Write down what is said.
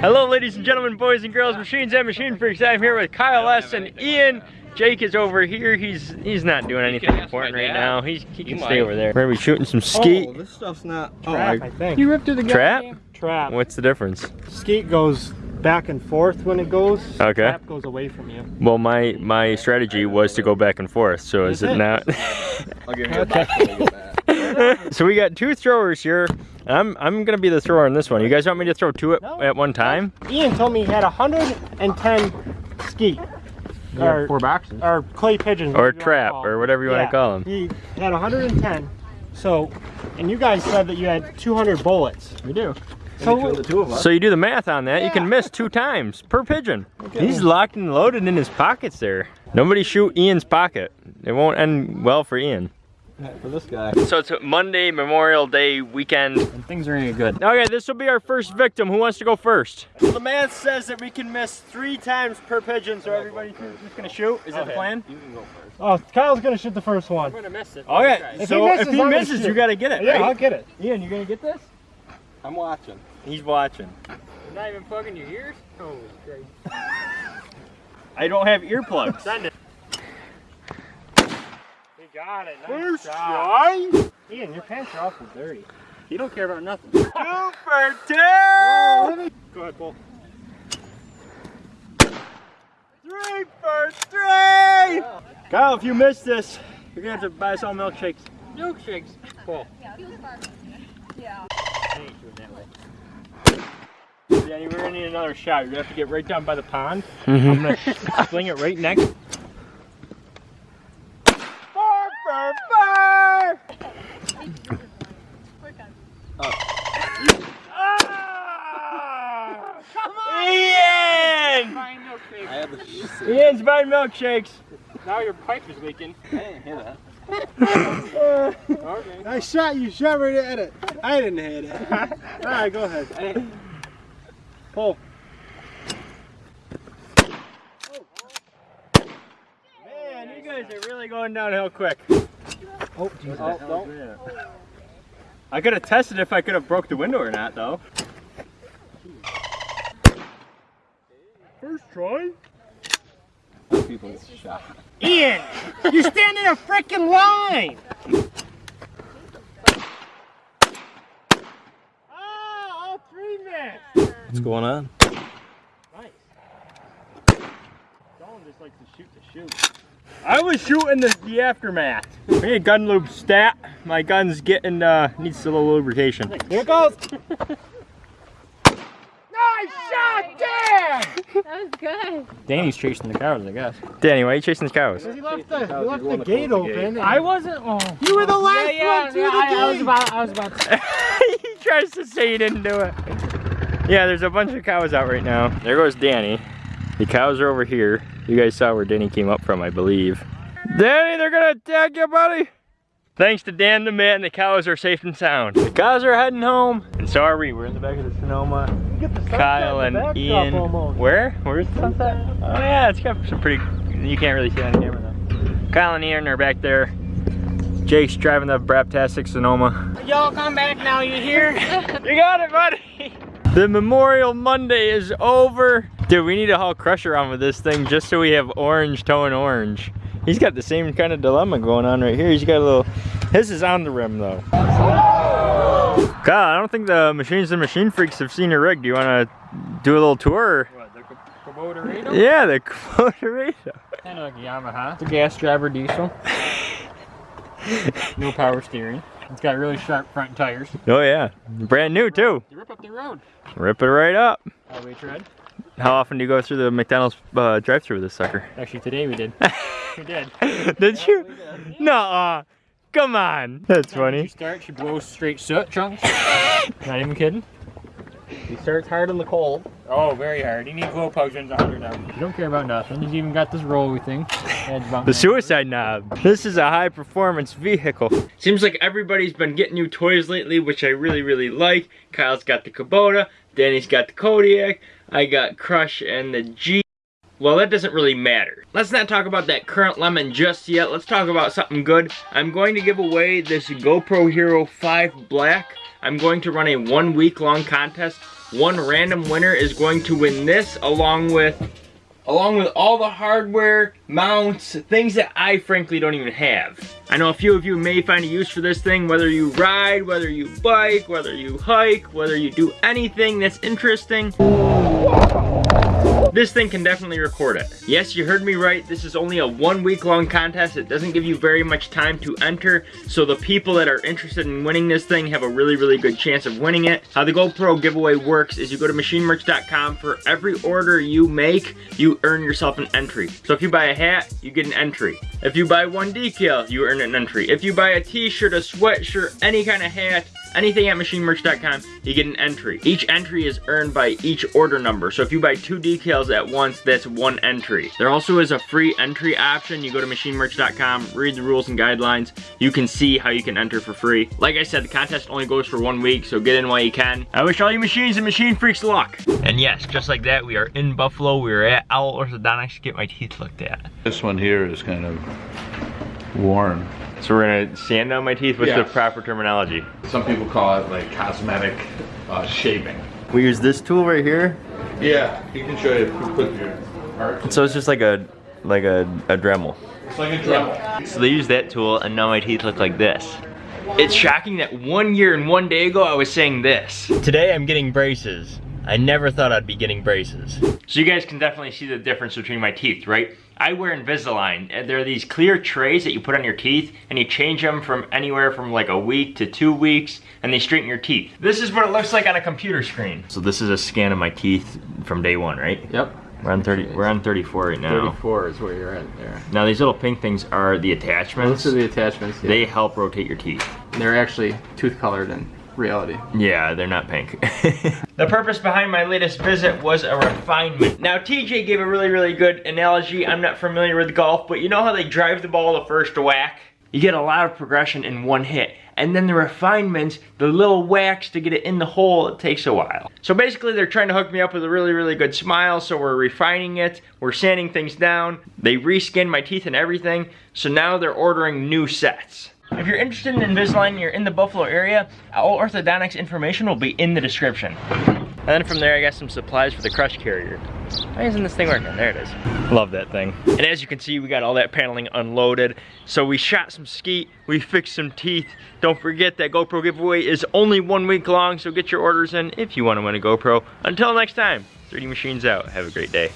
Hello, ladies and gentlemen, boys and girls, machines and machine freaks. I'm here with Kyle S. and Ian. Jake is over here. He's he's not doing anything important right now. He's, he can stay over there. We're gonna be shooting some oh, skeet. Oh, this stuff's not. Oh, Trap, I, I think. You ripped through the Trap? Trap. What's the difference? Skeet goes back and forth when it goes. Okay. Trap goes away from you. Well, my my strategy was to go back and forth. So is Is it it? not? I'll give you a box when I get back. so we got two throwers here. I'm I'm gonna be the thrower in this one. You guys want me to throw two at, No. at one time? Ian told me he had 110 skeet. Or, Four boxes. or clay pigeons. Or whatever you wanna trap, or whatever you wanna call call 'em. He had 110. So, and you guys said that you had 200 bullets. We do. So, the two of us. So you do the math on that, you can miss two times per pigeon. He's locked and loaded in his pockets there. Nobody shoot Ian's pocket. It won't end well for Ian. For this guy. So it's Monday, Memorial Day weekend. And things are gonna get good. Okay, this will be our first victim. Who wants to go first? So the math says that we can miss three times per pigeon, so everybody's just gonna shoot. Is that the plan? You can go first. oh, Kyle's gonna shoot the first one. I'm gonna miss it. Okay, If so he misses, if he I'm gonna misses, you gotta get it, Yeah, right? I'll get it. Ian, you gonna get this? I'm watching. He's watching. You're not even plugging your ears? Oh, great. I don't have earplugs. Send it. He got it. Nice First shot. try. Ian, your pants are awful dirty. You don't care about nothing. Two for two. Go ahead, Bull. Three for three. Kyle, if you miss this, you're gonna have to buy us all milkshakes. Milkshakes. Cool. Yeah. Yeah. Danny, we're gonna need another shot. You're gonna have to get right down by the pond. Mm-hmm. I'm gonna sling it right next. Four for four. Ian! Buying milkshakes. I had the shit. Ian's buying milkshakes. Now your pipe is leaking. I didn't hear that. Okay. I shot you, shot right at it. I didn't hit it. All right, go ahead. Pull. Man, you guys are really going downhill quick. Oh, Jesus. Oh. I could have tested if I could have broke the window or not, though. First try. People get shot. Ian, you stand in a freaking line. Ah, all three missed. What's going on? Nice. Dylan just likes to shoot to shoot. I was shooting the, the aftermath. We need gun lube stat. My gun's getting, uh, needs a little lubrication. Here it goes. Nice shot, Dan! That was good. Danny's chasing the cows, I guess. Danny, why are you chasing the cows? He left the, he You're left the the gate closed the open. gate. I wasn't. Oh. You were the last yeah, one through yeah, the I, I was about. I was about. To, he tries to say he didn't do it. Yeah, there's a bunch of cows out right now. There goes Danny. The cows are over here. You guys saw where Danny came up from, I believe. Danny, they're gonna attack you, buddy! Thanks to Dan the man, the cows are safe and sound. The cows are heading home, and so are we. We're in the back of the Sonoma. You get the sunset Kyle in the and Ian. almost. Where? Where's the sunset? Oh yeah, it's got some pretty. You can't really see it on camera though. Kyle and Ian are back there. Jake's driving the Braptastic Sonoma. Y'all come back now. You hear? You got it, buddy. The Memorial Monday is over. Dude, we need to haul Crusher on with this thing just so we have orange towing orange. He's got the same kind of dilemma going on right here. He's got a little. His is on the rim though. God, I don't think the machines and machine freaks have seen your rig. Do you want to do a little tour? What, the Kubota? Yeah, the Kubota Kind of like a Yamaha. It's a gas driver diesel. no power steering. It's got really sharp front tires. Oh yeah, brand new too. You rip up the road. Rip it right up. Highway tread. How often do you go through the McDonald's uh, drive-through with this sucker? Actually, today we did. we did. Did you? No. Come on. That's When funny. she starts, she blows straight soot chunks. Not even kidding. He starts hard in the cold. Oh, very hard. He needs glow plugs in 100 now. You don't care about nothing. He's even got this rolly thing. The suicide knob. This is a high performance vehicle. Seems like everybody's been getting new toys lately, which I really, really like. Kyle's got the Kubota, Danny's got the Kodiak, I got Crush and the G. Well, that doesn't really matter. Let's not talk about that current lemon just yet. Let's talk about something good. I'm going to give away this GoPro Hero 5 Black. I'm going to run a one week long contest. one random winner is going to win this along with along with all the hardware, mounts, things that I frankly don't even have. I know a few of you may find a use for this thing, whether you ride, whether you bike, whether you hike, whether you do anything that's interesting. This thing can definitely record it. Yes, you heard me right. This is only a one week long contest. It doesn't give you very much time to enter. So the people that are interested in winning this thing have a really, really good chance of winning it. How the GoPro giveaway works is you go to machinemerch.com. For every order you make, you earn yourself an entry. So if you buy a hat, you get an entry. If you buy one decal, you earn an entry. If you buy a t-shirt, a sweatshirt, any kind of hat, anything at machinemerch.com, you get an entry. Each entry is earned by each order number. So if you buy two decals at once, that's one entry. There also is a free entry option. You go to machinemerch.com, read the rules and guidelines. You can see how you can enter for free. Like I said, the contest only goes for one week, so get in while you can. I wish all you machines and machine freaks luck. And yes, just like that, we are in Buffalo. We are at Owl Orthodontics to get my teeth looked at. This one here is kind of worn. So we're gonna sand down my teeth with Yeah. the proper terminology. Some people call it like cosmetic uh, shaving. We use this tool right here. Yeah, he can show you. Put your parts. So it's just like a like a, a Dremel. It's like a Dremel. So they use that tool and now my teeth look like this. It's shocking that one year and one day ago I was saying this. Today I'm getting braces. I never thought I'd be getting braces. So you guys can definitely see the difference between my teeth, right? I wear Invisalign. and There are these clear trays that you put on your teeth and you change them from anywhere from like a week to two weeks and they straighten your teeth. This is what it looks like on a computer screen. So this is a scan of my teeth from day one, right? Yep. We're on 30, we're on 34 right now. 34 is where you're at there. Now these little pink things are the attachments. Those attachments. are the attachments. Yeah. They help rotate your teeth. They're actually tooth colored in reality. Yeah, they're not pink. the purpose behind my latest visit was a refinement. Now TJ gave a really, really good analogy. I'm not familiar with golf, but you know how they drive the ball the first whack? You get a lot of progression in one hit. And then the refinements, the little whacks to get it in the hole, it takes a while. So basically they're trying to hook me up with a really, really good smile, so we're refining it, we're sanding things down, they reskinned my teeth and everything, so now they're ordering new sets. If you're interested in Invisalign and you're in the Buffalo area, all orthodontics information will be in the description. And then from there, I got some supplies for the crush carrier. Why isn't this thing working? There it is. Love that thing. And as you can see, we got all that paneling unloaded. So we shot some skeet, we fixed some teeth. Don't forget that GoPro giveaway is only one week long, so get your orders in if you want to win a GoPro. Until next time, 3D Machines out. Have a great day.